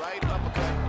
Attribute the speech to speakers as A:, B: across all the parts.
A: Right uppercut.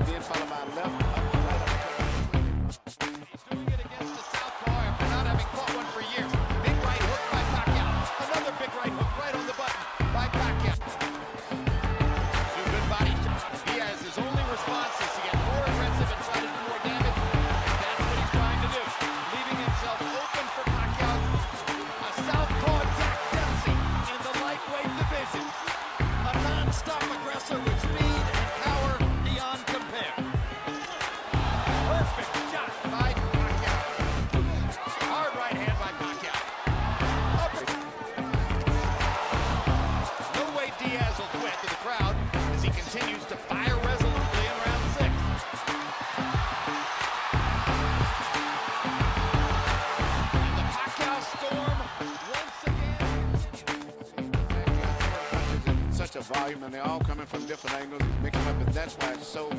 A: Burst a volume, and they're all coming from different angles, mixing up, and that's why it's so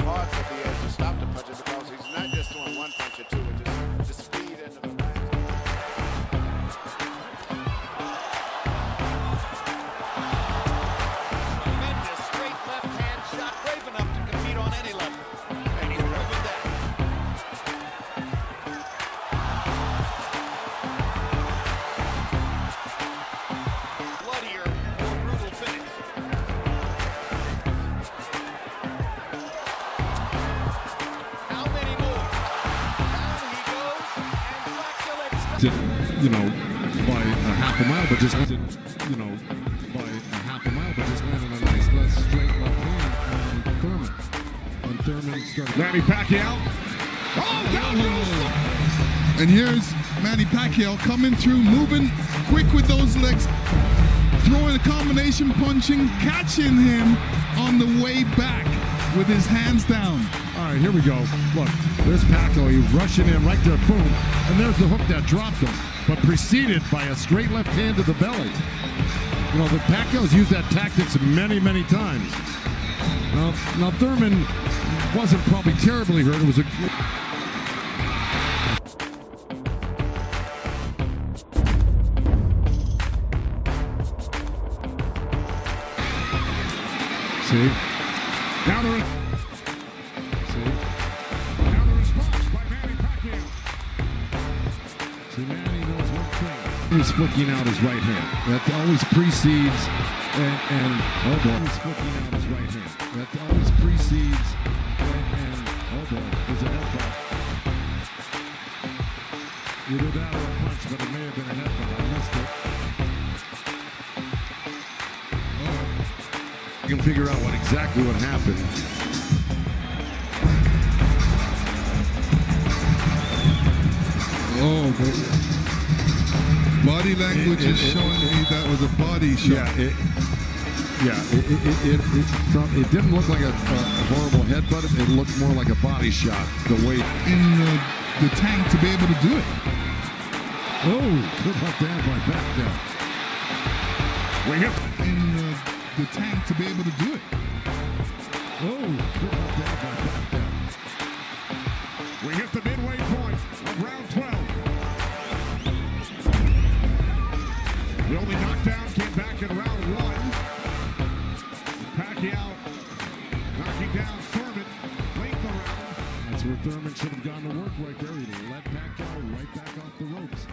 A: hard for the Diaz to stop the punches because he's not just doing one punch or two,
B: Phillips
C: you know, by a half a mile, but just you know, by a half a mile, but just landed a nice left straight left hand on Thurman. And Thurman started. Manny Pacquiao. Oh, down goes
D: And here's Manny Pacquiao coming through, moving quick with those legs, throwing a combination punching, catching him on the way back with his hands down.
C: Right, here we go. Look, there's Pacquiao. He's rushing in right there, boom, and there's the hook that dropped him, but preceded by a straight left hand to the belly. You know, the Pacquiao's used that tactics many, many times. Now, now Thurman wasn't probably terribly hurt. It was a See? Now the re- He's flicking out his right hand. That always precedes and, and oh boy, he's flicking out his right hand. That always precedes and, and oh boy, there's a headbutt. Either that or a punch, but it may have been a headbutt. I missed it. Oh. You can figure out what exactly what happened.
D: Oh, but body language
C: It- it-
D: is
C: it-
D: showing me that was a body shot.
C: Yeah, it, yeah, it, it, it, it, from- it didn't look like a, a horrible headbutt. It looked more like a body shot. The way.
D: in the, the tank to be able to do it.
C: Oh, good left hand by back down. Wing it.
D: In the, the tank to be able to do it.
C: Oh, The only knockdown came back in round one. Pacquiao knocking down Thurman late the round. That's where Thurman should have gone to work right there. He let Pacquiao right back off the ropes.